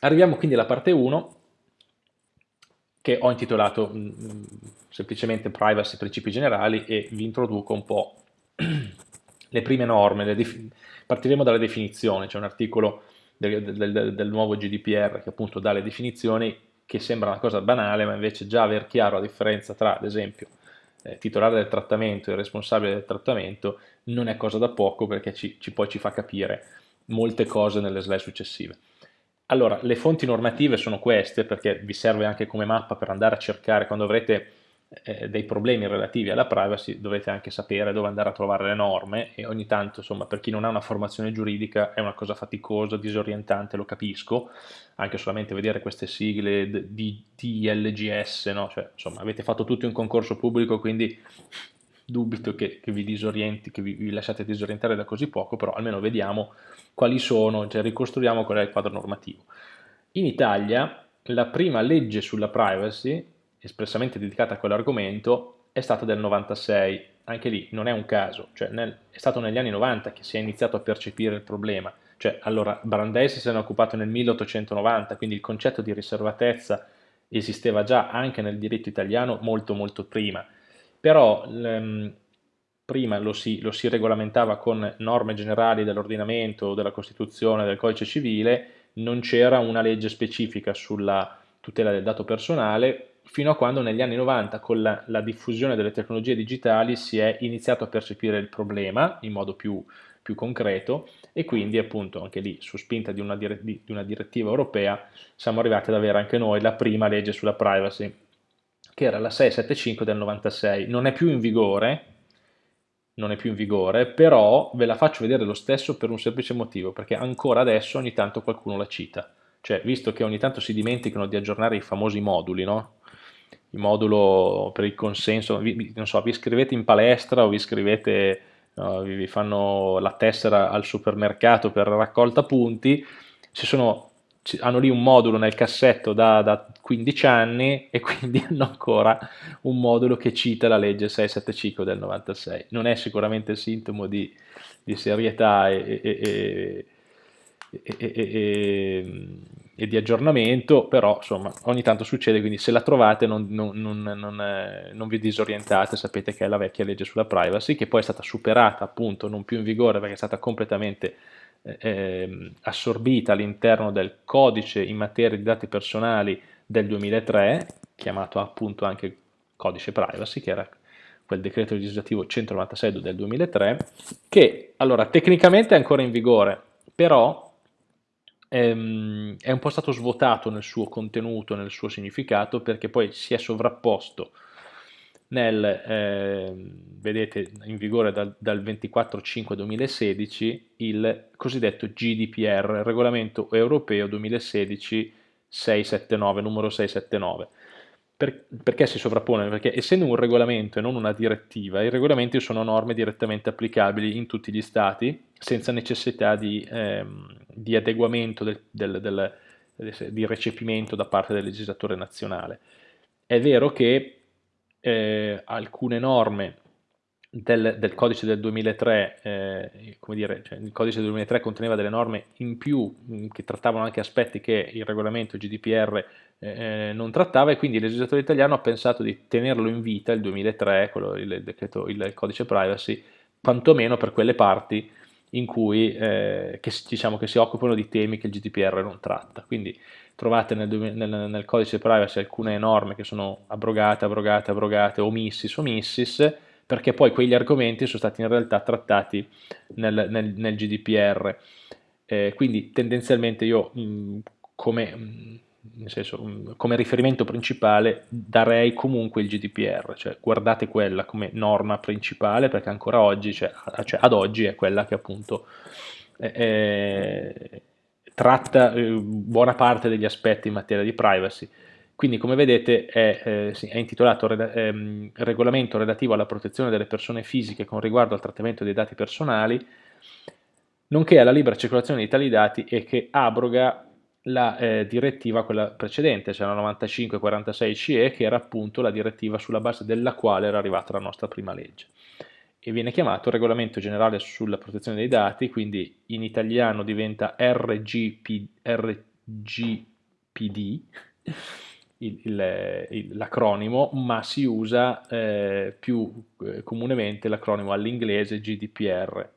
Arriviamo quindi alla parte 1 che ho intitolato mm, mm, semplicemente privacy principi generali e vi introduco un po' le prime norme, le partiremo dalle definizioni, c'è un articolo del, del, del, nuovo GDPR che appunto dà le definizioni che sembra una cosa banale ma invece già aver chiaro la differenza tra ad esempio eh, titolare del trattamento e responsabile del trattamento non è cosa da poco perché ci, ci, poi ci fa capire molte cose nelle slide successive. Allora, le fonti normative sono queste perché vi serve anche come mappa per andare a cercare quando avrete eh, dei problemi relativi alla privacy dovrete anche sapere dove andare a trovare le norme e ogni tanto insomma per chi non ha una formazione giuridica è una cosa faticosa, disorientante, lo capisco anche solamente vedere queste sigle di DLGS no? cioè, insomma avete fatto tutto un concorso pubblico quindi dubito che, che vi disorienti, che vi, vi, lasciate disorientare da così poco però almeno vediamo quali sono, cioè ricostruiamo qual è il quadro normativo. In Italia la prima legge sulla privacy espressamente dedicata a quell'argomento è stata del 96, anche lì non è un caso, cioè nel, è stato negli anni 90 che si è iniziato a percepire il problema, cioè allora Brandeis se ne è occupato nel 1890, quindi il concetto di riservatezza esisteva già anche nel diritto italiano molto molto prima, però ehm, prima lo si, lo si regolamentava con norme generali dell'ordinamento, della Costituzione, del codice civile, non c'era una legge specifica sulla tutela del dato personale, fino a quando negli anni 90 con la, la, diffusione delle tecnologie digitali si è iniziato a percepire il problema in modo più, più concreto e quindi appunto anche lì su spinta di una, di, di una direttiva europea siamo arrivati ad avere anche noi la prima legge sulla privacy che era la 675 del 96, non è più in vigore, non è più in vigore, però ve la faccio vedere lo stesso per un semplice motivo, perché ancora adesso ogni tanto qualcuno la cita. Cioè, visto che ogni tanto si dimenticano di aggiornare i famosi moduli, no? il modulo per il consenso, vi, non so, vi iscrivete in palestra o vi iscrivete, no, vi fanno la tessera al supermercato per raccolta punti, sono, hanno lì un modulo nel cassetto da, da, 15 anni e quindi hanno ancora un modulo che cita la legge 675 del 96. Non è sicuramente sintomo di, di serietà e, e, e, e di aggiornamento, però insomma ogni tanto succede, quindi se la trovate non, non, non, non, eh, non vi disorientate, sapete che è la vecchia legge sulla privacy, che poi è stata superata appunto, non più in vigore perché è stata completamente eh, ehm, assorbita all'interno del codice in materia di dati personali del 2003, chiamato appunto anche codice privacy, che era quel decreto legislativo 196 del 2003, che allora tecnicamente è ancora in vigore, però ehm, è un po' stato svuotato nel suo contenuto, nel suo significato, perché poi si è sovrapposto nel, eh, vedete, in vigore dal, dal 24-5-2016 il cosiddetto GDPR, Regolamento Europeo 2016-679, numero 679 per, perché si sovrappone? Perché essendo un regolamento e non una direttiva, i regolamenti sono norme direttamente applicabili in tutti gli stati senza necessità di, ehm, di adeguamento, del, del, del, di recepimento da parte del legislatore nazionale. È vero che eh, alcune norme del, del, codice del 2003, eh, come dire, cioè il codice del 2003 conteneva delle norme in più mh, che trattavano anche aspetti che il regolamento GDPR eh, non trattava e quindi il legislatore italiano ha pensato di tenerlo in vita il 2003, quello, il, decreto, il codice privacy, quantomeno per quelle parti in cui eh, che, diciamo, che si occupano di temi che il GDPR non tratta. Quindi trovate nel, nel, nel, codice privacy alcune norme che sono abrogate, abrogate, abrogate, omissis, omissis, perché poi quegli argomenti sono stati in realtà trattati nel, nel GDPR. Eh, quindi tendenzialmente io mh, come mh, nel senso, mm, come riferimento principale darei comunque il GDPR, cioè guardate quella come norma principale perché ancora oggi, cioè, cioè ad oggi è quella che appunto è, tratta eh, buona parte degli aspetti in materia di privacy. Quindi come vedete è, eh, sì, è intitolato eh, Regolamento relativo alla protezione delle persone fisiche con riguardo al trattamento dei dati personali, nonché alla libera circolazione di tali dati e che abroga la eh, direttiva, quella precedente, cioè la 9546 CE, che era appunto la direttiva sulla base della quale era arrivata la nostra prima legge. E viene chiamato Regolamento Generale sulla Protezione dei Dati, quindi in italiano diventa RGP, GPD, l'acronimo, ma si usa eh, più eh, comunemente l'acronimo all'inglese GDPR,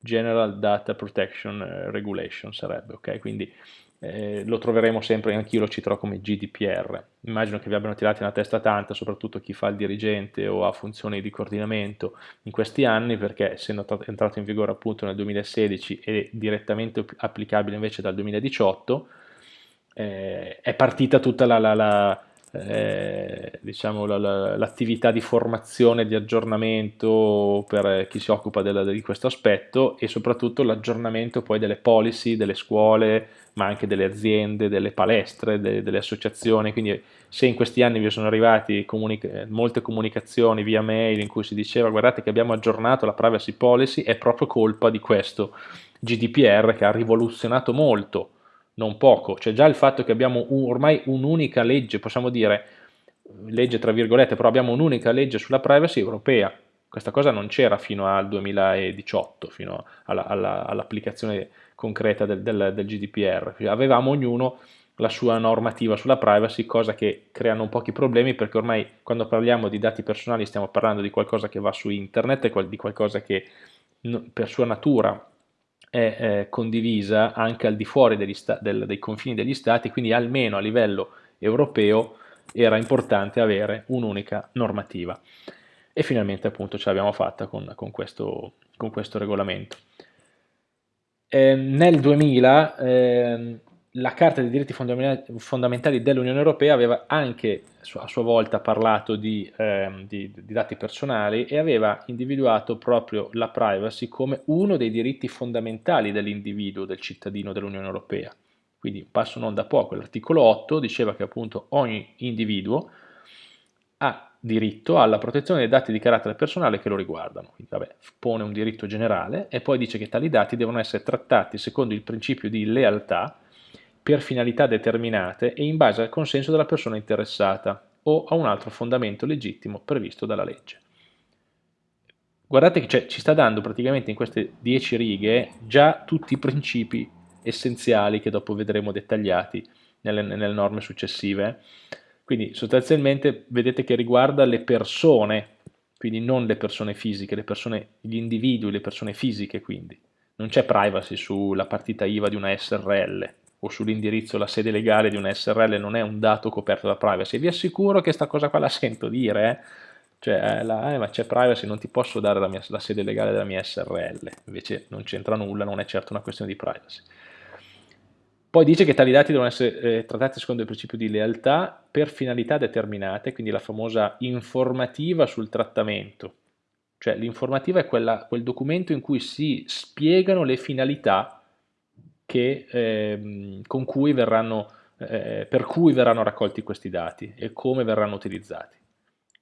General Data Protection eh, Regulation sarebbe, ok? Quindi eh, lo troveremo sempre, anch'io lo citerò come GDPR. Immagino che vi abbiano tirati una testa tanta, soprattutto chi fa il dirigente o ha funzioni di coordinamento in questi anni, perché essendo entrato in vigore appunto nel 2016 e direttamente applicabile invece dal 2018, eh, è partita tutta la, la, la eh, diciamo, l'attività di formazione, di aggiornamento per chi si occupa del, di questo aspetto e soprattutto l'aggiornamento poi delle policy, delle scuole, ma anche delle aziende, delle palestre, de, delle associazioni, quindi se in questi anni vi sono arrivati comunica molte comunicazioni via mail in cui si diceva guardate che abbiamo aggiornato la privacy policy, è proprio colpa di questo GDPR che ha rivoluzionato molto non poco, cioè già il fatto che abbiamo un, ormai un'unica legge, possiamo dire legge tra virgolette, però abbiamo un'unica legge sulla privacy europea, questa cosa non c'era fino al 2018, fino all'applicazione all concreta del, del, del, GDPR, avevamo ognuno la sua normativa sulla privacy, cosa che crea non pochi problemi perché ormai quando parliamo di dati personali stiamo parlando di qualcosa che va su internet, di qualcosa che per sua natura è eh, condivisa anche al di fuori del, dei confini degli stati, quindi almeno a livello europeo era importante avere un'unica normativa. E finalmente appunto ce l'abbiamo fatta con, con, questo, con, questo, regolamento. Eh, nel 2000 eh, la Carta dei diritti fondamentali dell'Unione Europea aveva anche a sua volta parlato di, eh, di, di, dati personali e aveva individuato proprio la privacy come uno dei diritti fondamentali dell'individuo, del cittadino dell'Unione Europea. Quindi passo non da poco, l'articolo 8 diceva che appunto ogni individuo ha diritto alla protezione dei dati di carattere personale che lo riguardano. Quindi vabbè, pone un diritto generale e poi dice che tali dati devono essere trattati secondo il principio di lealtà per finalità determinate e in base al consenso della persona interessata o a un altro fondamento legittimo previsto dalla legge. Guardate che cioè, ci sta dando praticamente in queste dieci righe già tutti i principi essenziali che dopo vedremo dettagliati nelle, nelle norme successive. Quindi sostanzialmente vedete che riguarda le persone, quindi non le persone fisiche, le persone, gli individui, le persone fisiche quindi. Non c'è privacy sulla partita IVA di una SRL, o sull'indirizzo la sede legale di un SRL non è un dato coperto da privacy. Vi assicuro che questa cosa qua la sento dire, eh? cioè, eh, la, eh, ma c'è privacy, non ti posso dare la, mia, la sede legale della mia SRL, invece non c'entra nulla, non è certo una questione di privacy. Poi dice che tali dati devono essere eh, trattati secondo il principio di lealtà per finalità determinate, quindi la famosa informativa sul trattamento. Cioè l'informativa è quella, quel documento in cui si spiegano le finalità che, eh, cui verranno, eh, per cui verranno raccolti questi dati e come verranno utilizzati.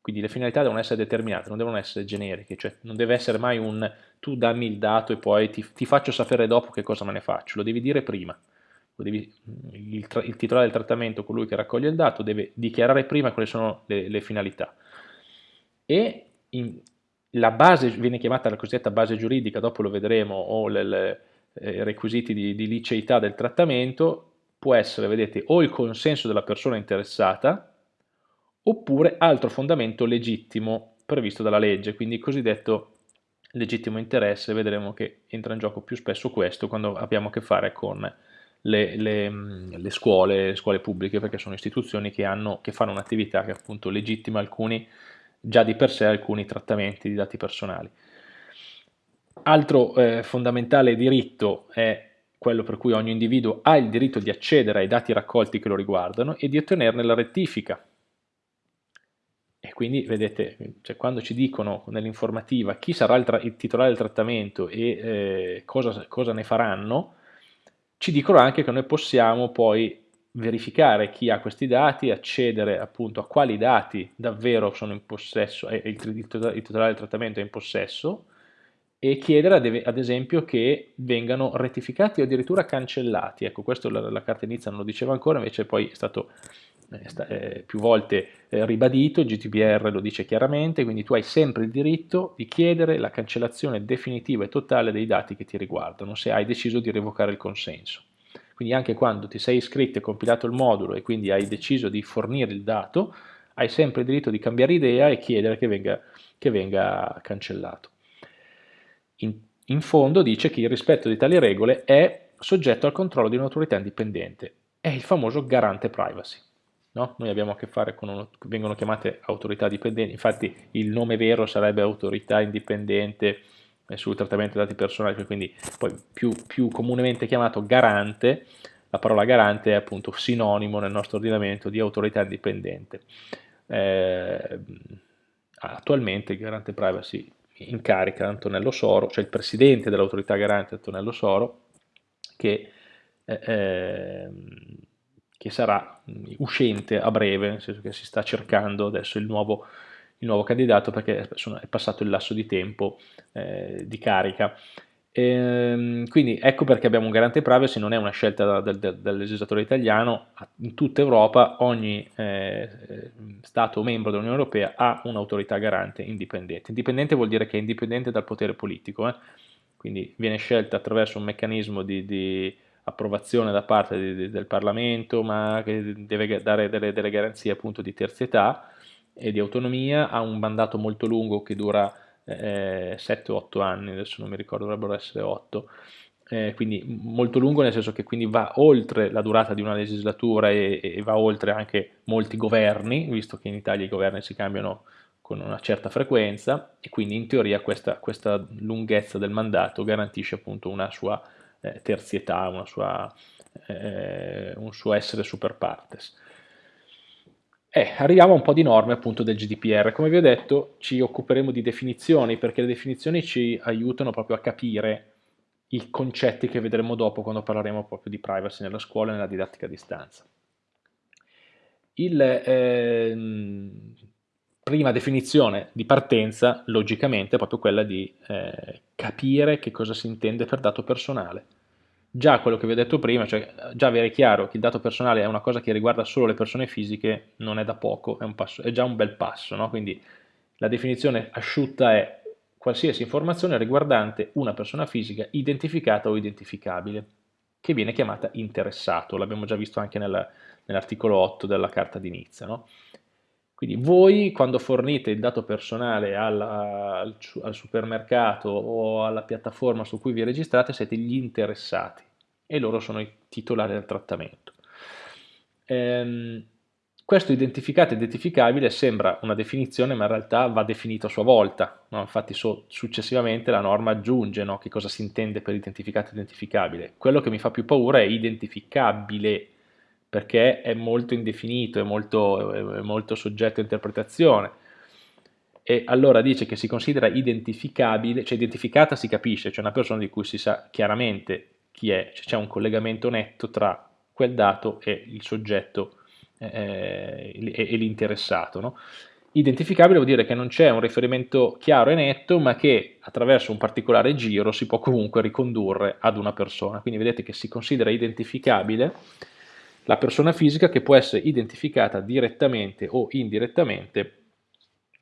Quindi le finalità devono essere determinate, non devono essere generiche, cioè non deve essere mai un tu dammi il dato e poi ti, ti faccio sapere dopo che cosa me ne faccio, lo devi dire prima. Devi, il, il, titolare del trattamento, colui che raccoglie il dato, deve dichiarare prima quali sono le, le finalità. E in, la base viene chiamata la cosiddetta base giuridica, dopo lo vedremo, o le, le eh, requisiti di, di liceità del trattamento può essere, vedete, o il consenso della persona interessata oppure altro fondamento legittimo previsto dalla legge, quindi il cosiddetto legittimo interesse, vedremo che entra in gioco più spesso questo quando abbiamo a che fare con le, le, le scuole, le scuole pubbliche, perché sono istituzioni che, hanno, che fanno un'attività che appunto legittima alcuni, già di per sé alcuni trattamenti di dati personali. Altro eh, fondamentale diritto è quello per cui ogni individuo ha il diritto di accedere ai dati raccolti che lo riguardano e di ottenerne la rettifica. E quindi vedete, cioè, quando ci dicono nell'informativa chi sarà il, il, titolare del trattamento e eh, cosa, cosa ne faranno, ci dicono anche che noi possiamo poi verificare chi ha questi dati, accedere appunto a quali dati davvero sono in possesso, eh, il, il, il titolare del trattamento è in possesso, e chiedere ad, esempio che vengano rettificati o addirittura cancellati. Ecco, questo la, la carta inizia non lo diceva ancora, invece poi è stato più volte eh, ribadito, il GDPR lo dice chiaramente, quindi tu hai sempre il diritto di chiedere la cancellazione definitiva e totale dei dati che ti riguardano, se hai deciso di revocare il consenso. Quindi anche quando ti sei iscritto e compilato il modulo e quindi hai deciso di fornire il dato, hai sempre il diritto di cambiare idea e chiedere che venga, che venga cancellato. In, in fondo dice che il rispetto di tali regole è soggetto al controllo di un'autorità indipendente, è il famoso garante privacy. No? Noi abbiamo a che fare con, uno, vengono chiamate autorità dipendenti, infatti il nome vero sarebbe autorità indipendente eh, sul trattamento dei dati personali, quindi poi più, più comunemente chiamato garante, la parola garante è appunto sinonimo nel nostro ordinamento di autorità indipendente. Eh, attualmente il garante privacy incarica Antonello Soro, cioè il presidente dell'autorità garante Antonello Soro, che eh, ehm, che sarà uscente a breve, nel senso che si sta cercando adesso il nuovo, il nuovo candidato perché è passato il lasso di tempo eh, di carica. E, ehm, quindi ecco perché abbiamo un garante privacy, non è una scelta del, del, del legislatore italiano, in tutta Europa ogni eh, Stato membro dell'Unione Europea ha un'autorità garante indipendente. Indipendente vuol dire che è indipendente dal potere politico, eh? quindi viene scelta attraverso un meccanismo di, di approvazione da parte di, di, del Parlamento, ma che deve dare delle, delle, garanzie appunto di terzietà e di autonomia, ha un mandato molto lungo che dura eh, 7-8 anni, adesso non mi ricordo, dovrebbero essere 8, eh, quindi molto lungo nel senso che quindi va oltre la durata di una legislatura e, e, va oltre anche molti governi, visto che in Italia i governi si cambiano con una certa frequenza e quindi in teoria questa, questa lunghezza del mandato garantisce appunto una sua eh, terzietà, una sua, eh, un suo essere super partes. Eh, arriviamo a un po' di norme appunto del GDPR. Come vi ho detto ci occuperemo di definizioni perché le definizioni ci aiutano proprio a capire i concetti che vedremo dopo quando parleremo proprio di privacy nella scuola e nella didattica a distanza. Il, ehm, prima definizione di partenza, logicamente, è proprio quella di eh, capire che cosa si intende per dato personale. Già quello che vi ho detto prima, cioè già avere chiaro che il dato personale è una cosa che riguarda solo le persone fisiche, non è da poco, è, passo, è già un bel passo, no? quindi la definizione asciutta è qualsiasi informazione riguardante una persona fisica identificata o identificabile, che viene chiamata interessato, l'abbiamo già visto anche nell'articolo 8 della Carta di Nizza. No? Quindi voi quando fornite il dato personale alla, al, al, supermercato o alla piattaforma su cui vi registrate siete gli interessati e loro sono i titolari del trattamento. Ehm, questo identificato e identificabile sembra una definizione ma in realtà va definito a sua volta, no? infatti so, successivamente la norma aggiunge no? che cosa si intende per identificato e identificabile. Quello che mi fa più paura è identificabile perché è molto indefinito, è molto, è molto soggetto a interpretazione. E allora dice che si considera identificabile, cioè identificata si capisce, cioè una persona di cui si sa chiaramente chi è, c'è un collegamento netto tra quel dato e il soggetto eh, e, l'interessato. No? Identificabile vuol dire che non c'è un riferimento chiaro e netto, ma che attraverso un particolare giro si può comunque ricondurre ad una persona. Quindi vedete che si considera identificabile la persona fisica che può essere identificata direttamente o indirettamente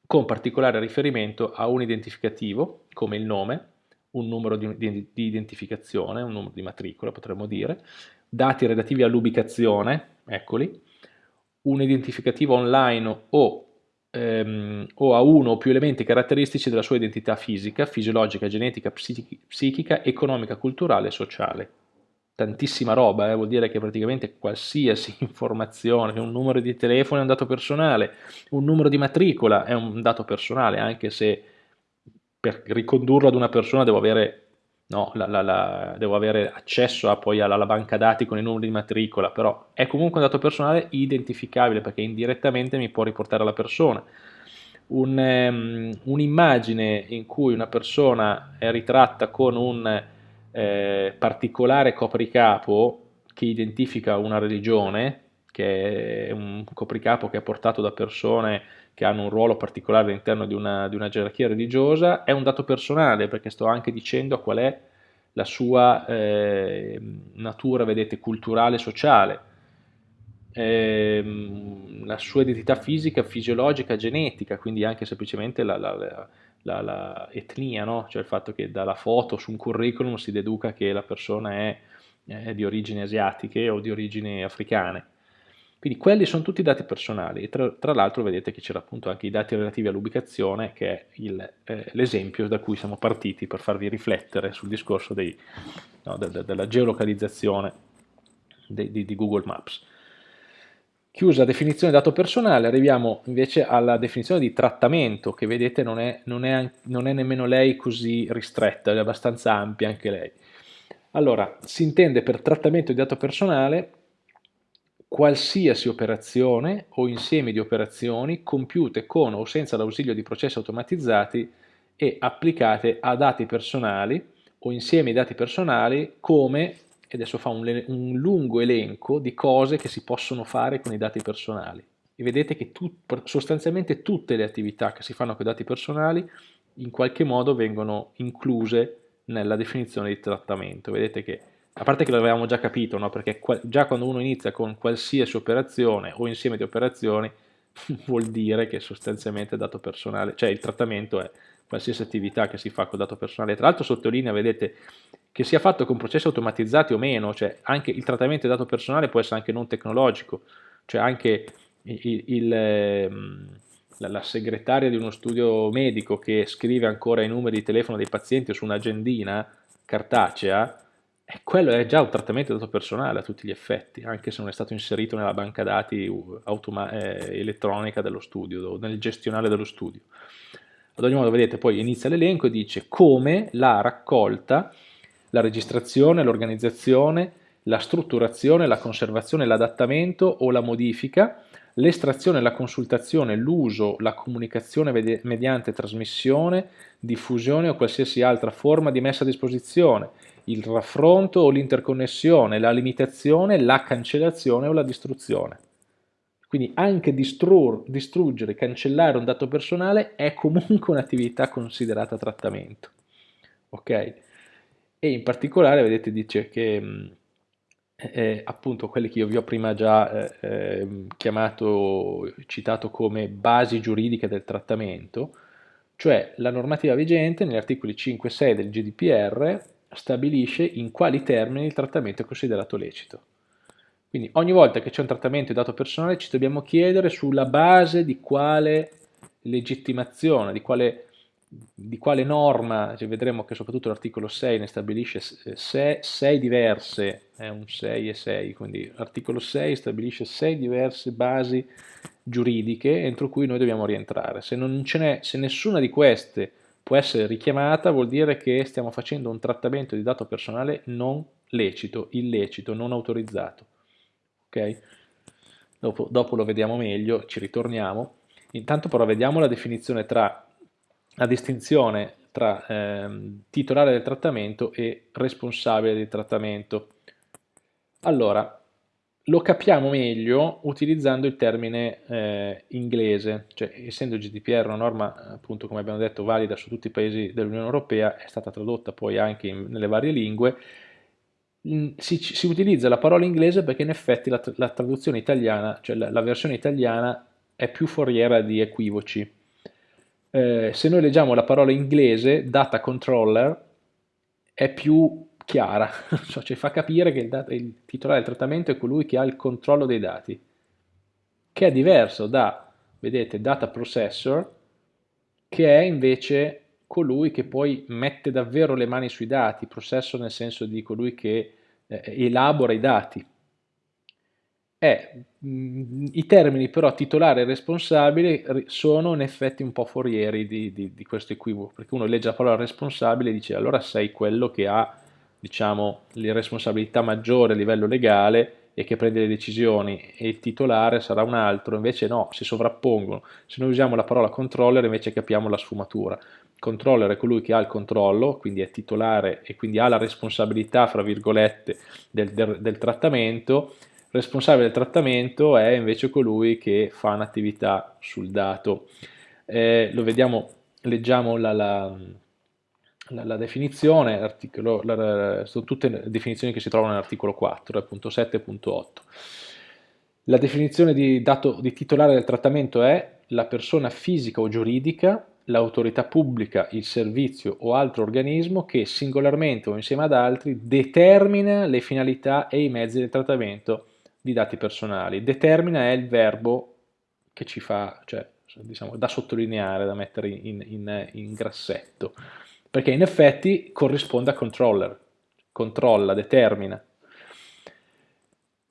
con particolare riferimento a un identificativo, come il nome, un numero di, di, di identificazione, un numero di matricola potremmo dire, dati relativi all'ubicazione, eccoli, un identificativo online o, ehm, o, a uno o più elementi caratteristici della sua identità fisica, fisiologica, genetica, psichica, economica, culturale e sociale tantissima roba, eh, vuol dire che praticamente qualsiasi informazione, un numero di telefono è un dato personale, un numero di matricola è un dato personale, anche se per ricondurlo ad una persona devo avere, no, la, la, la, devo avere accesso a, poi alla, alla, banca dati con i numeri di matricola, però è comunque un dato personale identificabile perché indirettamente mi può riportare alla persona. Un, um, un'immagine in cui una persona è ritratta con un eh, particolare copricapo che identifica una religione, che è un copricapo che è portato da persone che hanno un ruolo particolare all'interno di una, di una gerarchia religiosa, è un dato personale perché sto anche dicendo qual è la sua eh, natura, vedete, culturale sociale, eh, la sua identità fisica, fisiologica, genetica, quindi anche semplicemente la, la la, la etnia, no? cioè il fatto che dalla foto su un curriculum si deduca che la persona è eh, di origini asiatiche o di origini africane. Quindi quelli sono tutti dati personali e tra, tra l'altro vedete che c'era appunto anche i dati relativi all'ubicazione che è eh, l'esempio da cui siamo partiti per farvi riflettere sul discorso dei, no, de, de, della geolocalizzazione de, di Google Maps. Chiusa la definizione dato personale, arriviamo invece alla definizione di trattamento, che vedete non è, non è, non è nemmeno lei così ristretta, è abbastanza ampia anche lei. Allora, si intende per trattamento di dato personale qualsiasi operazione o insieme di operazioni compiute con o senza l'ausilio di processi automatizzati e applicate a dati personali o insieme di dati personali come, e adesso fa un, un, lungo elenco di cose che si possono fare con i dati personali. E vedete che tu, sostanzialmente tutte le attività che si fanno con i dati personali in qualche modo vengono incluse nella definizione di trattamento. Vedete che a parte che l'avevamo già capito, no? perché già quando uno inizia con qualsiasi operazione o insieme di operazioni vuol dire che sostanzialmente dato personale, cioè il trattamento è qualsiasi attività che si fa con dato personale. Tra l'altro sottolinea, vedete, che sia fatto con processi automatizzati o meno, cioè anche il trattamento di dato personale può essere anche non tecnologico, cioè anche il, il, ehm, la, segretaria di uno studio medico che scrive ancora i numeri di telefono dei pazienti su un'agendina cartacea, e quello è già un trattamento dato personale a tutti gli effetti, anche se non è stato inserito nella banca dati eh, elettronica dello studio, nel gestionale dello studio. Ad ogni modo, vedete, poi inizia l'elenco e dice come la raccolta, la registrazione, l'organizzazione, la strutturazione, la conservazione, l'adattamento o la modifica, l'estrazione, la consultazione, l'uso, la comunicazione mediante trasmissione, diffusione o qualsiasi altra forma di messa a disposizione, il raffronto o l'interconnessione, la limitazione, la cancellazione o la distruzione. Quindi anche distru distruggere, cancellare un dato personale è comunque un'attività considerata trattamento. Ok? E in particolare, vedete, dice che eh, appunto quelli che io vi ho prima già eh, ehm, chiamato, citato come basi giuridiche del trattamento, cioè la normativa vigente negli articoli 5 e 6 del GDPR stabilisce in quali termini il trattamento è considerato lecito. Quindi ogni volta che c'è un trattamento di dato personale ci dobbiamo chiedere sulla base di quale legittimazione, di quale, di quale norma, cioè vedremo che soprattutto l'articolo 6 ne stabilisce 6 diverse, è un 6 e 6, quindi l'articolo 6 stabilisce 6 diverse basi giuridiche entro cui noi dobbiamo rientrare. Se, se nessuna di queste può essere richiamata vuol dire che stiamo facendo un trattamento di dato personale non lecito, illecito, non autorizzato. Ok? Dopo, dopo lo vediamo meglio, ci ritorniamo. Intanto però vediamo la definizione tra la distinzione tra ehm, titolare del trattamento e responsabile del trattamento. Allora, lo capiamo meglio utilizzando il termine eh, inglese, cioè essendo GDPR una norma appunto come abbiamo detto valida su tutti i paesi dell'Unione Europea, è stata tradotta poi anche in, nelle varie lingue, si, si, utilizza la parola inglese perché in effetti la, la traduzione italiana, cioè la, la, versione italiana è più foriera di equivoci. Eh, se noi leggiamo la parola inglese, data controller, è più chiara, cioè ci fa capire che il, il, titolare del trattamento è colui che ha il controllo dei dati, che è diverso da, vedete, data processor, che è invece colui che poi mette davvero le mani sui dati, processor nel senso di colui che eh, elabora i dati. Eh, mh, I termini però titolare e responsabile sono in effetti un po' forieri di, di, di questo equivoco, perché uno legge la parola responsabile e dice allora sei quello che ha diciamo, la responsabilità maggiore a livello legale e che prende le decisioni e il titolare sarà un altro, invece no, si sovrappongono. Se noi usiamo la parola controller invece capiamo la sfumatura. Controller è colui che ha il controllo, quindi è titolare e quindi ha la responsabilità, fra virgolette, del, del, del trattamento. Responsabile del trattamento è invece colui che fa un'attività sul dato. Eh, lo vediamo, leggiamo la, la la, la definizione, sono tutte definizioni che si trovano nell'articolo 4.7.8. La definizione di, dato, di titolare del trattamento è la persona fisica o giuridica l'autorità pubblica, il servizio o altro organismo che singolarmente o insieme ad altri determina le finalità e i mezzi del trattamento di dati personali. Determina è il verbo che ci fa, cioè, diciamo, da sottolineare, da mettere in, in, in grassetto, perché in effetti corrisponde a controller, controlla, determina.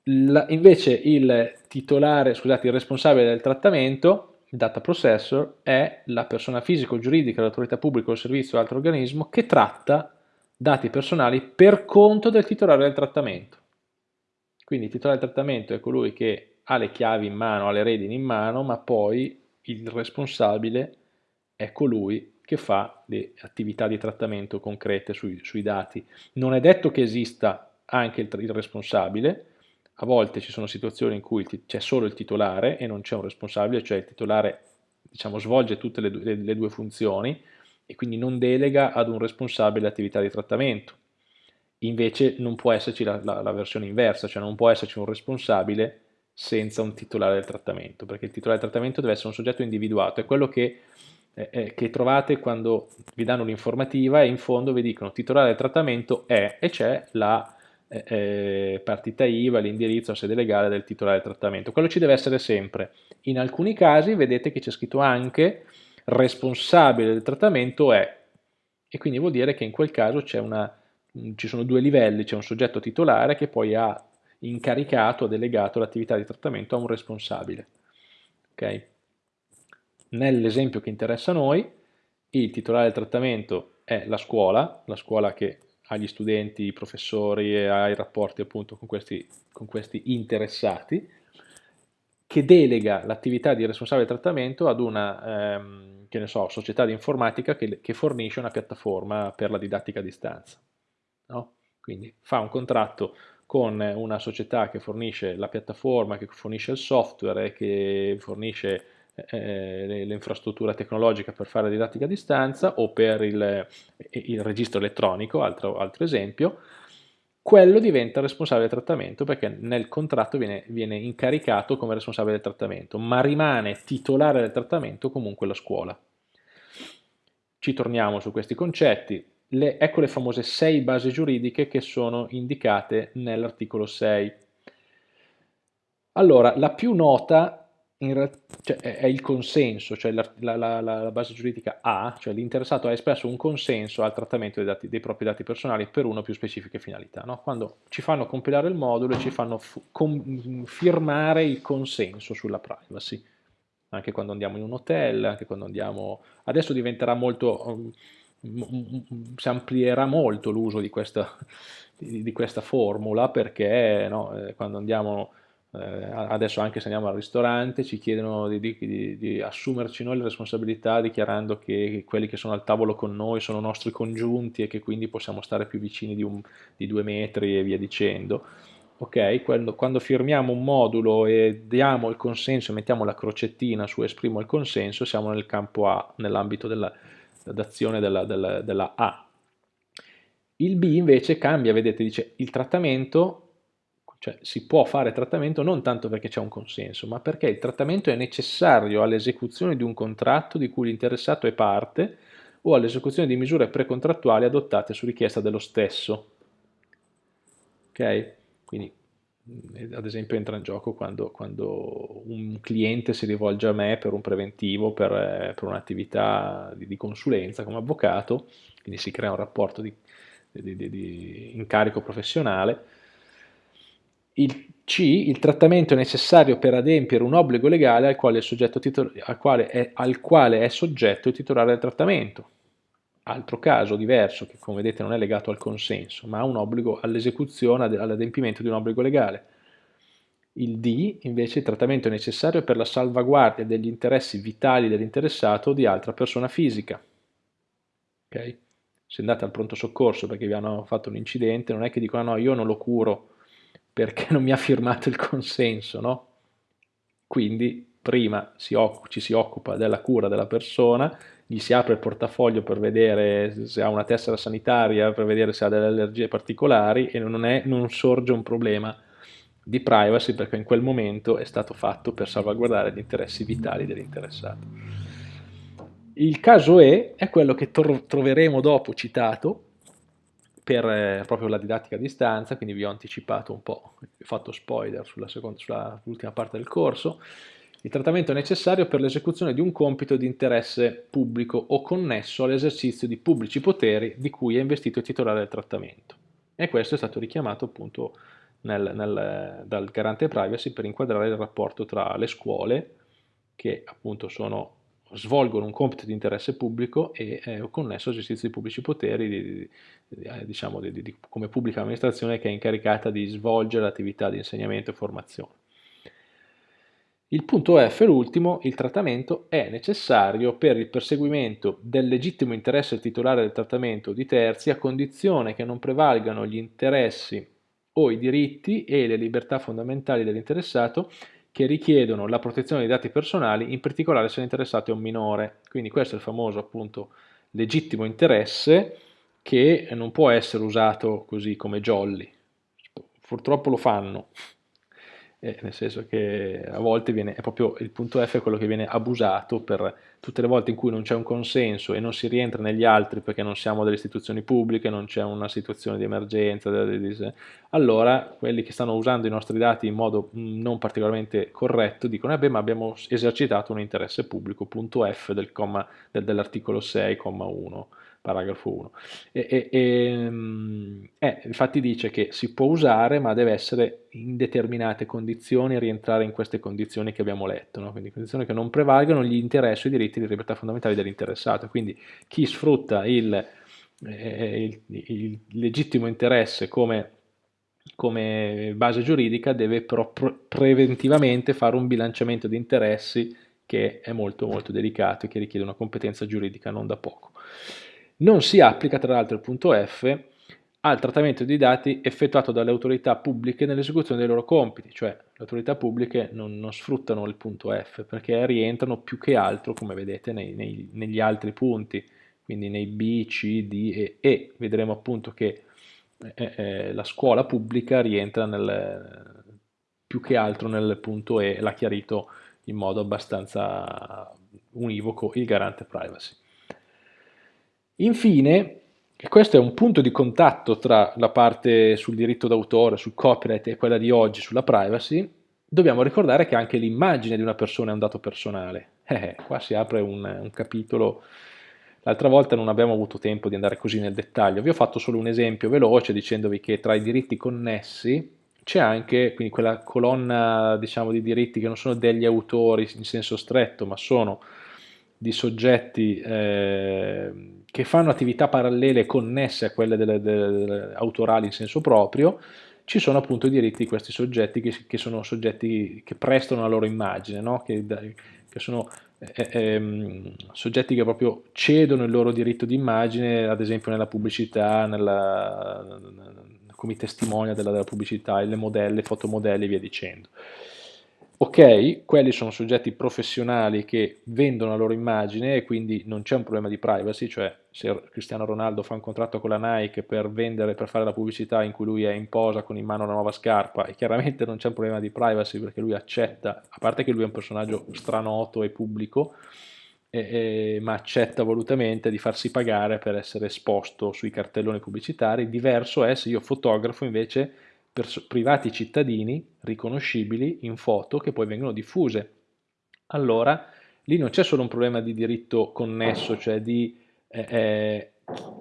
La, invece il titolare, scusate, il responsabile del trattamento, il data processor, è la persona fisica o giuridica, l'autorità pubblica o il servizio o altro organismo che tratta dati personali per conto del titolare del trattamento. Quindi il titolare del trattamento è colui che ha le chiavi in mano, ha le redini in mano, ma poi il responsabile è colui che fa le attività di trattamento concrete sui, sui dati. Non è detto che esista anche il, il responsabile, a volte ci sono situazioni in cui c'è solo il titolare e non c'è un responsabile, cioè il titolare diciamo, svolge tutte le, le, le due funzioni e quindi non delega ad un responsabile l'attività di trattamento. Invece non può esserci la, la, la, versione inversa, cioè non può esserci un responsabile senza un titolare del trattamento, perché il titolare del trattamento deve essere un soggetto individuato, è quello che, eh che trovate quando vi danno l'informativa e in fondo vi dicono titolare del trattamento è e c'è la eh, eh, partita IVA, l'indirizzo, sede legale del titolare del trattamento. Quello ci deve essere sempre. In alcuni casi vedete che c'è scritto anche responsabile del trattamento è e quindi vuol dire che in quel caso una, ci sono due livelli, c'è un soggetto titolare che poi ha incaricato, ha delegato l'attività di trattamento a un responsabile. Okay? Nell'esempio che interessa a noi, il titolare del trattamento è la scuola, la scuola che agli studenti, ai professori e ai rapporti appunto con questi, con questi interessati, che delega l'attività di responsabile trattamento ad una ehm, che ne so, società di informatica che, che, fornisce una piattaforma per la didattica a distanza. No? Quindi fa un contratto con una società che fornisce la piattaforma, che fornisce il software, che fornisce eh, l'infrastruttura tecnologica per fare didattica a distanza o per il, il registro elettronico, altro, altro, esempio, quello diventa responsabile del trattamento perché nel contratto viene, viene incaricato come responsabile del trattamento, ma rimane titolare del trattamento comunque la scuola. Ci torniamo su questi concetti, le, ecco le famose sei basi giuridiche che sono indicate nell'articolo 6. Allora, la più nota cioè, è il consenso, cioè la, la, la, base giuridica A, cioè l'interessato ha espresso un consenso al trattamento dei, dati, dei propri dati personali per una o più specifiche finalità. No? Quando ci fanno compilare il modulo e ci fanno firmare il consenso sulla privacy, anche quando andiamo in un hotel, anche quando andiamo... Adesso diventerà molto... Um, si amplierà molto l'uso di di, di questa formula perché no, eh, quando andiamo eh, adesso anche se andiamo al ristorante ci chiedono di, di, di, assumerci noi le responsabilità dichiarando che quelli che sono al tavolo con noi sono nostri congiunti e che quindi possiamo stare più vicini di, un, di due metri e via dicendo. Ok, quando, quando, firmiamo un modulo e diamo il consenso, mettiamo la crocettina su esprimo il consenso, siamo nel campo A, nell'ambito d'azione della, della, della A. Il B invece cambia, vedete, dice il trattamento cioè si può fare trattamento non tanto perché c'è un consenso, ma perché il trattamento è necessario all'esecuzione di un contratto di cui l'interessato è parte o all'esecuzione di misure precontrattuali adottate su richiesta dello stesso. Ok? Quindi mm, ad esempio entra in gioco quando, quando, un cliente si rivolge a me per un preventivo, per, eh, per un'attività di, di, consulenza come avvocato, quindi si crea un rapporto di, di, di incarico professionale, il C, il trattamento necessario per adempiere un obbligo legale al quale, al quale, è, al quale è soggetto il titolare del trattamento. Altro caso diverso, che come vedete non è legato al consenso, ma ha un obbligo all'esecuzione, all'adempimento di un obbligo legale. Il D, invece, il trattamento è necessario per la salvaguardia degli interessi vitali dell'interessato o di altra persona fisica. Okay? Se andate al pronto soccorso perché vi hanno fatto un incidente, non è che dicono no, io non lo curo perché non mi ha firmato il consenso, no? Quindi prima si ci si occupa della cura della persona, gli si apre il portafoglio per vedere se ha una tessera sanitaria, per vedere se ha delle allergie particolari e non, è, non sorge un problema di privacy perché in quel momento è stato fatto per salvaguardare gli interessi vitali dell'interessato. Il caso E è quello che troveremo dopo citato per eh, proprio la didattica a distanza, quindi vi ho anticipato un po', ho fatto spoiler sulla, seconda, sulla ultima parte del corso, il trattamento è necessario per l'esecuzione di un compito di interesse pubblico o connesso all'esercizio di pubblici poteri di cui è investito il titolare del trattamento. E questo è stato richiamato appunto nel, nel, dal garante privacy per inquadrare il rapporto tra le scuole, che appunto sono, svolgono un compito di interesse pubblico e eh, connesso all'esercizio di pubblici poteri, di, di, eh, diciamo di, come pubblica amministrazione che è incaricata di svolgere l'attività di insegnamento e formazione. Il punto F, l'ultimo, il trattamento è necessario per il perseguimento del legittimo interesse titolare del trattamento di terzi a condizione che non prevalgano gli interessi o i diritti e le libertà fondamentali dell'interessato che richiedono la protezione dei dati personali, in particolare se l'interessato è un minore. Quindi questo è il famoso appunto legittimo interesse che non può essere usato così come jolly. Purtroppo lo fanno, eh, nel senso che a volte viene, è proprio il punto F quello che viene abusato per tutte le volte in cui non c'è un consenso e non si rientra negli altri perché non siamo delle istituzioni pubbliche, non c'è una situazione di emergenza, allora quelli che stanno usando i nostri dati in modo non particolarmente corretto dicono, eh ma abbiamo esercitato un interesse pubblico, punto F del dell'articolo 6,1 paragrafo 1. E, e, e, mm, eh, infatti dice che si può usare ma deve essere in determinate condizioni rientrare in queste condizioni che abbiamo letto, no? quindi condizioni che non prevalgono gli interessi e i diritti di libertà fondamentali dell'interessato, quindi chi sfrutta il, eh, il, il legittimo interesse come, come, base giuridica deve però preventivamente fare un bilanciamento di interessi che è molto molto delicato e che richiede una competenza giuridica non da poco. Non si applica tra l'altro il punto F al trattamento di dati effettuato dalle autorità pubbliche nell'esecuzione dei loro compiti, cioè le autorità pubbliche non, non, sfruttano il punto F perché rientrano più che altro, come vedete, nei, nei, negli altri punti, quindi nei B, C, D e E. Vedremo appunto che eh, eh, la scuola pubblica rientra nel, più che altro nel punto E, l'ha chiarito in modo abbastanza univoco il garante privacy. Infine, e questo è un punto di contatto tra la parte sul diritto d'autore, sul copyright e quella di oggi sulla privacy, dobbiamo ricordare che anche l'immagine di una persona è un dato personale. Eh, eh, qua si apre un, un capitolo, l'altra volta non abbiamo avuto tempo di andare così nel dettaglio, vi ho fatto solo un esempio veloce dicendovi che tra i diritti connessi c'è anche quindi quella colonna diciamo, di diritti che non sono degli autori in senso stretto, ma sono di soggetti eh, che fanno attività parallele connesse a quelle delle, delle, autorali in senso proprio, ci sono appunto i diritti di questi soggetti che, che sono soggetti che prestano la loro immagine, no? che, che, sono eh, eh, soggetti che proprio cedono il loro diritto di immagine, ad esempio nella pubblicità, nella, come testimonia della, della pubblicità, le modelle, fotomodelle e via dicendo. Ok, quelli sono soggetti professionali che vendono la loro immagine e quindi non c'è un problema di privacy, cioè se Cristiano Ronaldo fa un contratto con la Nike per vendere, per fare la pubblicità in cui lui è in posa con in mano una nuova scarpa e chiaramente non c'è un problema di privacy perché lui accetta, a parte che lui è un personaggio stranoto e pubblico, e, e, ma accetta volutamente di farsi pagare per essere esposto sui cartelloni pubblicitari, diverso è se io fotografo invece privati cittadini riconoscibili in foto che poi vengono diffuse. Allora lì non c'è solo un problema di diritto connesso, cioè di eh, eh,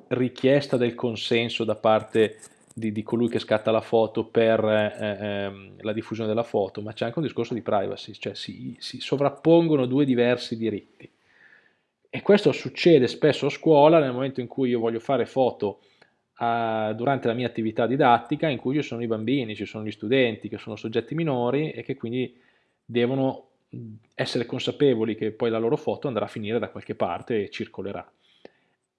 richiesta del consenso da parte di, di, colui che scatta la foto per eh, ehm, la diffusione della foto, ma c'è anche un discorso di privacy, cioè si, si sovrappongono due diversi diritti. E questo succede spesso a scuola nel momento in cui io voglio fare foto a, durante la mia attività didattica in cui ci sono i bambini, ci sono gli studenti che sono soggetti minori e che quindi devono essere consapevoli che poi la loro foto andrà a finire da qualche parte e circolerà.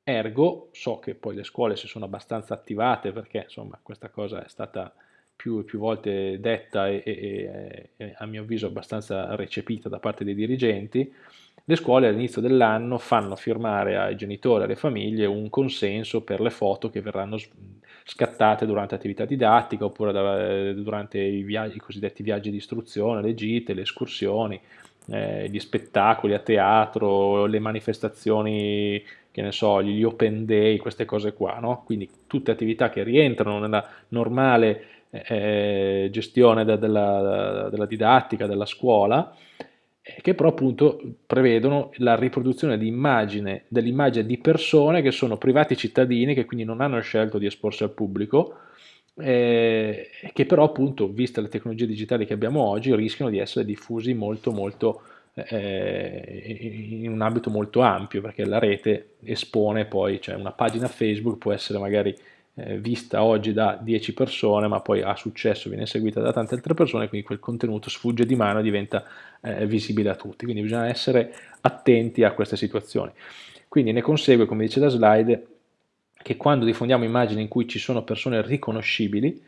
Ergo, so che poi le scuole si sono abbastanza attivate perché insomma questa cosa è stata più e più volte detta e, e, e a mio avviso abbastanza recepita da parte dei dirigenti, le scuole all'inizio dell'anno fanno firmare ai genitori e alle famiglie un consenso per le foto che verranno scattate durante attività didattica oppure da, durante i, viaggi, i, cosiddetti viaggi di istruzione, le gite, le escursioni eh, gli spettacoli a teatro, le manifestazioni, che ne so, gli open day, queste cose qua, no? quindi tutte attività che rientrano nella normale eh, gestione de della, della, didattica, della scuola, eh, che però appunto prevedono la riproduzione dell'immagine di persone che sono privati cittadini, che quindi non hanno scelto di esporsi al pubblico, eh, che però appunto, viste le tecnologie digitali che abbiamo oggi, rischiano di essere diffusi molto molto eh, in un ambito molto ampio, perché la rete espone poi, cioè una pagina Facebook può essere magari eh, vista oggi da 10 persone, ma poi ha successo, viene seguita da tante altre persone, quindi quel contenuto sfugge di mano e diventa eh, visibile a tutti. Quindi bisogna essere attenti a queste situazioni. Quindi ne consegue, come dice la slide, che quando diffondiamo immagini in cui ci sono persone riconoscibili,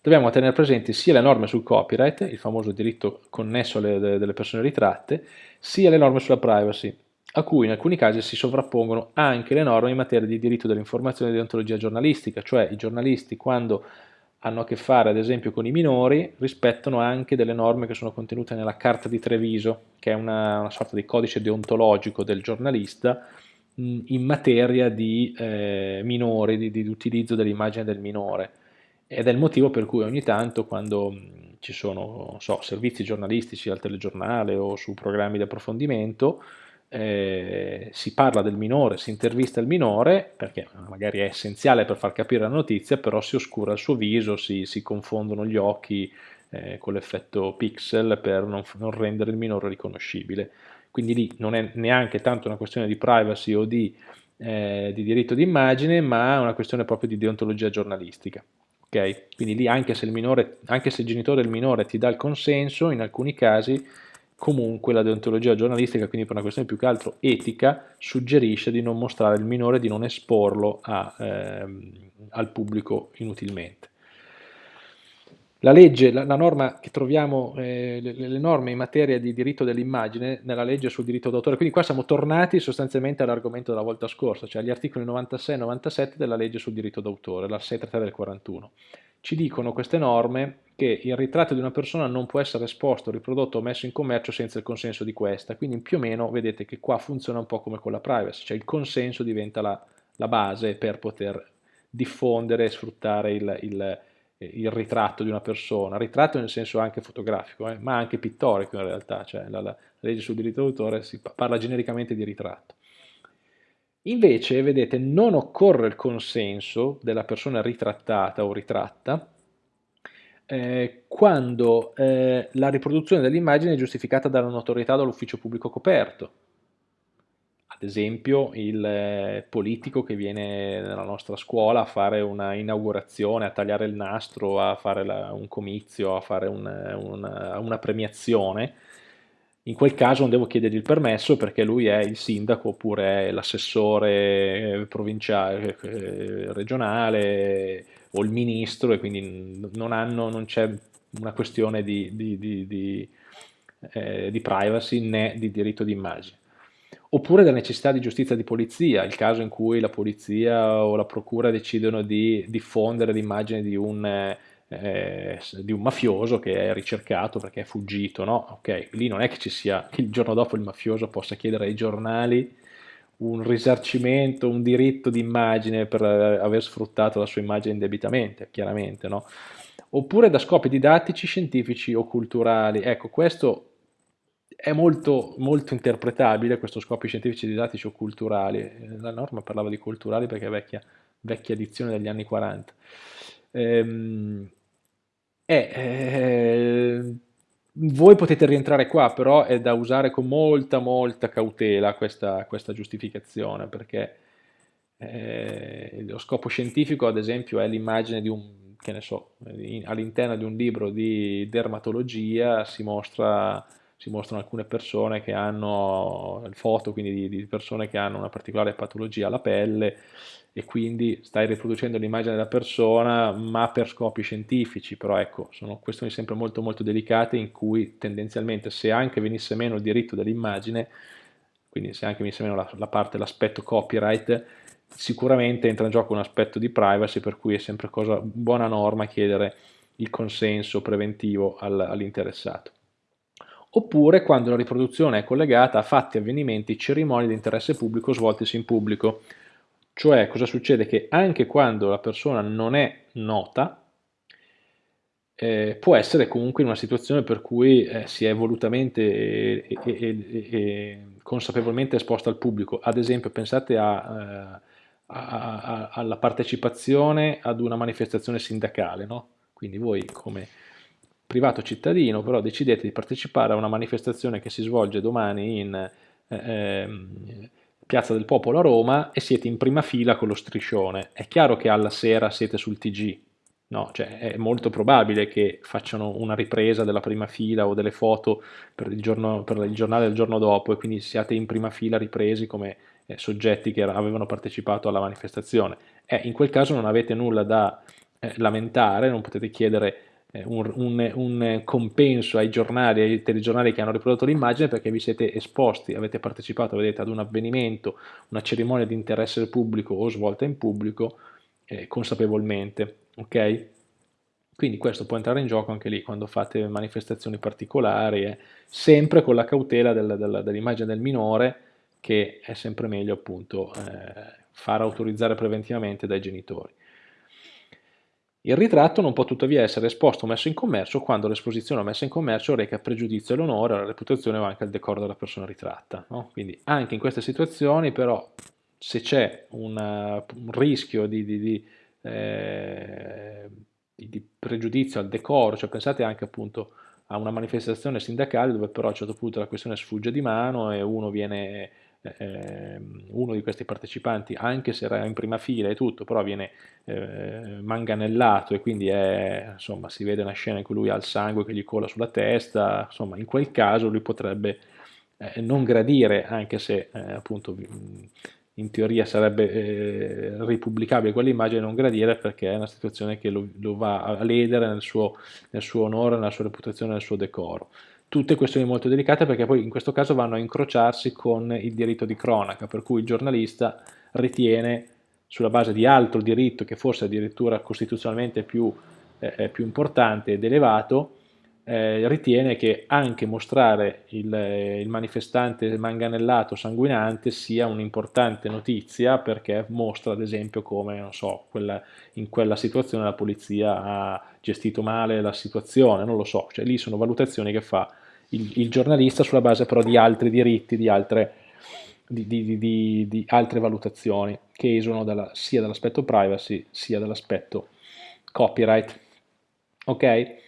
dobbiamo tenere presenti sia le norme sul copyright, il famoso diritto connesso alle delle persone ritratte, sia le norme sulla privacy, a cui in alcuni casi si sovrappongono anche le norme in materia di diritto dell'informazione e di deontologia giornalistica, cioè i giornalisti quando hanno a che fare ad esempio con i minori rispettano anche delle norme che sono contenute nella Carta di Treviso, che è una, una sorta di codice deontologico del giornalista, in materia di eh, minori, di, di utilizzo dell'immagine del minore. Ed è il motivo per cui ogni tanto quando ci sono so, servizi giornalistici al telegiornale o su programmi di approfondimento, eh, si parla del minore, si intervista il minore, perché magari è essenziale per far capire la notizia, però si oscura il suo viso, si, si confondono gli occhi eh, con l'effetto pixel per non, non rendere il minore riconoscibile quindi lì non è neanche tanto una questione di privacy o di, eh, di diritto d'immagine, ma una questione proprio di deontologia giornalistica. Okay? Quindi lì anche se, il minore, anche se il genitore del minore ti dà il consenso, in alcuni casi comunque la deontologia giornalistica, quindi per una questione più che altro etica, suggerisce di non mostrare il minore, di non esporlo a, ehm, al pubblico inutilmente. La legge, la, la norma che troviamo, eh, le, le, norme in materia di diritto dell'immagine nella legge sul diritto d'autore, quindi qua siamo tornati sostanzialmente all'argomento della volta scorsa, cioè agli articoli 96 e 97 della legge sul diritto d'autore, la 633 del 41. Ci dicono queste norme che il ritratto di una persona non può essere esposto, riprodotto o messo in commercio senza il consenso di questa, quindi più o meno vedete che qua funziona un po' come con la privacy, cioè il consenso diventa la, la base per poter diffondere e sfruttare il, il il ritratto di una persona, ritratto nel senso anche fotografico, eh, ma anche pittorico in realtà, cioè la, la legge sul diritto d'autore si parla genericamente di ritratto. Invece, vedete, non occorre il consenso della persona ritrattata o ritratta eh, quando eh, la riproduzione dell'immagine è giustificata dalla notorietà dall'ufficio pubblico coperto, ad esempio il eh, politico che viene nella nostra scuola a fare una inaugurazione, a tagliare il nastro, a fare la, un comizio, a fare un, una, una, premiazione, in quel caso non devo chiedergli il permesso perché lui è il sindaco oppure l'assessore provinciale, eh, regionale o il ministro e quindi non, c'è una questione di, di, di, eh, di privacy né di diritto d'immagine. Oppure la necessità di giustizia di polizia, il caso in cui la polizia o la procura decidono di diffondere l'immagine di un, eh, di un mafioso che è ricercato perché è fuggito, no? Ok, lì non è che ci sia, che il giorno dopo il mafioso possa chiedere ai giornali un risarcimento, un diritto di immagine per aver sfruttato la sua immagine indebitamente, chiaramente, no? Oppure da scopi didattici, scientifici o culturali. Ecco, questo è molto, molto interpretabile questo scopi scientifici, didattici o culturali. Eh, la norma parlava di culturali perché è vecchia, vecchia edizione degli anni 40. Ehm, eh, eh, voi potete rientrare qua, però è da usare con molta, molta cautela questa, questa giustificazione, perché eh, lo scopo scientifico, ad esempio, è l'immagine di un, che ne so, all'interno di un libro di dermatologia si mostra si mostrano alcune persone che hanno foto quindi di, di, persone che hanno una particolare patologia alla pelle e quindi stai riproducendo l'immagine della persona ma per scopi scientifici però ecco sono questioni sempre molto molto delicate in cui tendenzialmente se anche venisse meno il diritto dell'immagine quindi se anche venisse meno la, la parte l'aspetto copyright sicuramente entra in gioco un aspetto di privacy per cui è sempre cosa buona norma chiedere il consenso preventivo all'interessato oppure quando la riproduzione è collegata a fatti, avvenimenti, cerimonie di interesse pubblico svoltisi in pubblico. Cioè cosa succede? Che anche quando la persona non è nota, eh, può essere comunque in una situazione per cui eh, si è volutamente e, e, e, consapevolmente esposta al pubblico. Ad esempio pensate a, eh, a, a, alla partecipazione ad una manifestazione sindacale, no? quindi voi come privato cittadino però decidete di partecipare a una manifestazione che si svolge domani in eh, ehm, Piazza del Popolo a Roma e siete in prima fila con lo striscione. È chiaro che alla sera siete sul TG, no? Cioè, è molto probabile che facciano una ripresa della prima fila o delle foto per il, giorno, per il giornale del giorno dopo e quindi siate in prima fila ripresi come eh, soggetti che avevano partecipato alla manifestazione. Eh, in quel caso non avete nulla da eh, lamentare, non potete chiedere un, un, un, compenso ai giornali, ai telegiornali che hanno riprodotto l'immagine perché vi siete esposti, avete partecipato vedete, ad un avvenimento, una cerimonia di interesse pubblico o svolta in pubblico eh, consapevolmente, ok? Quindi questo può entrare in gioco anche lì quando fate manifestazioni particolari, eh, sempre con la cautela del, del, dell'immagine del minore che è sempre meglio appunto eh, far autorizzare preventivamente dai genitori. Il ritratto non può tuttavia essere esposto o messo in commercio quando l'esposizione o messa in commercio reca pregiudizio all'onore, alla reputazione o anche al decoro della persona ritratta. No? Quindi anche in queste situazioni però se c'è un, rischio di, di, di, eh, di, pregiudizio al decoro, cioè pensate anche appunto a una manifestazione sindacale dove però a un certo punto la questione sfugge di mano e uno viene eh, uno di questi partecipanti, anche se era in prima fila e tutto, però viene eh, manganellato e quindi è, insomma, si vede una scena in cui lui ha il sangue che gli cola sulla testa, insomma in quel caso lui potrebbe eh, non gradire, anche se eh, appunto in teoria sarebbe eh, ripubblicabile quell'immagine, non gradire perché è una situazione che lo, lo va a ledere nel suo, nel suo onore, nella sua reputazione, nel suo decoro tutte questioni molto delicate perché poi in questo caso vanno a incrociarsi con il diritto di cronaca, per cui il giornalista ritiene sulla base di altro diritto che forse addirittura costituzionalmente più, eh, più importante ed elevato, eh, ritiene che anche mostrare il, il, manifestante manganellato sanguinante sia un'importante notizia perché mostra ad esempio come so, quella, in quella situazione la polizia ha gestito male la situazione, non lo so, cioè lì sono valutazioni che fa il, il giornalista sulla base però di altri diritti, di altre, di, di, di, altre valutazioni che esulano dalla, sia dall'aspetto privacy sia dall'aspetto copyright. Ok?